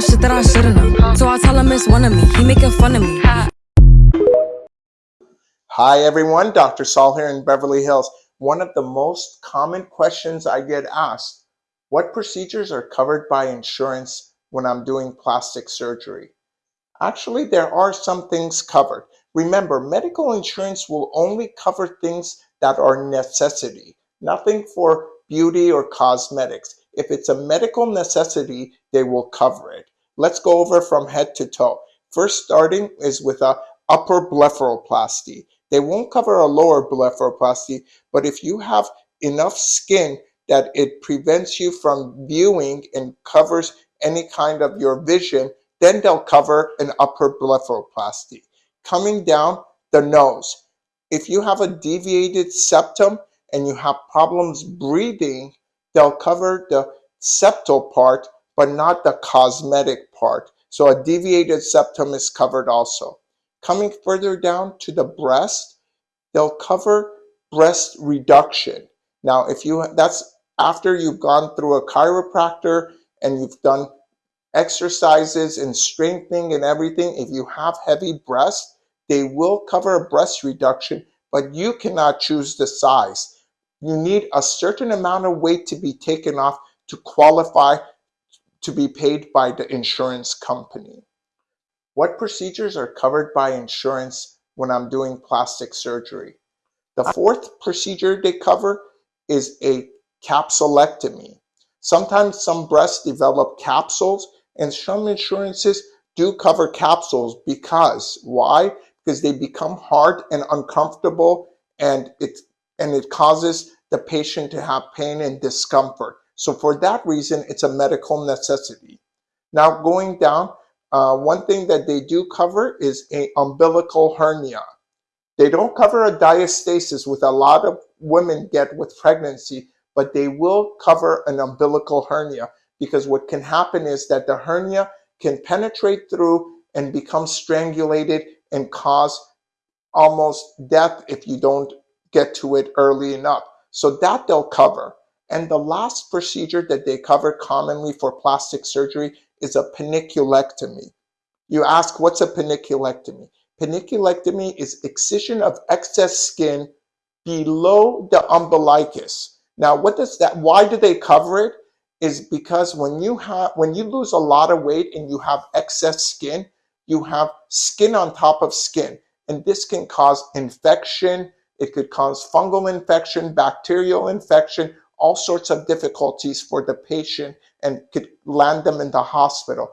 shit that I should've known. So I tell him it's one of me. He making fun of me. Hi everyone, Dr. Saul here in Beverly Hills. One of the most common questions I get asked, what procedures are covered by insurance when I'm doing plastic surgery? Actually, there are some things covered. Remember, medical insurance will only cover things that are necessity, nothing for beauty or cosmetics. If it's a medical necessity, they will cover it. Let's go over from head to toe. First starting is with a upper blepharoplasty. They won't cover a lower blepharoplasty, but if you have enough skin that it prevents you from viewing and covers any kind of your vision, then they'll cover an upper blepharoplasty. Coming down the nose. If you have a deviated septum and you have problems breathing, they'll cover the septal part, but not the cosmetic part. So a deviated septum is covered also. Coming further down to the breast, they'll cover breast reduction. Now, if you that's after you've gone through a chiropractor and you've done exercises and strengthening and everything, if you have heavy breasts, they will cover a breast reduction, but you cannot choose the size. You need a certain amount of weight to be taken off to qualify to be paid by the insurance company. What procedures are covered by insurance when I'm doing plastic surgery? The fourth procedure they cover is a capsulectomy. Sometimes some breasts develop capsules and some insurances do cover capsules because why? Because they become hard and uncomfortable and it and it causes the patient to have pain and discomfort. So for that reason, it's a medical necessity. Now going down, uh, one thing that they do cover is a umbilical hernia. They don't cover a diastasis which a lot of women get with pregnancy, but they will cover an umbilical hernia because what can happen is that the hernia can penetrate through and become strangulated and cause almost death if you don't get to it early enough. So that they'll cover. And the last procedure that they cover commonly for plastic surgery is a panniculectomy. You ask, what's a panniculectomy? Panniculectomy is excision of excess skin below the umbilicus. Now, what does that, why do they cover it? Is because when you have, when you lose a lot of weight and you have excess skin, you have skin on top of skin. And this can cause infection. It could cause fungal infection, bacterial infection, all sorts of difficulties for the patient and could land them in the hospital.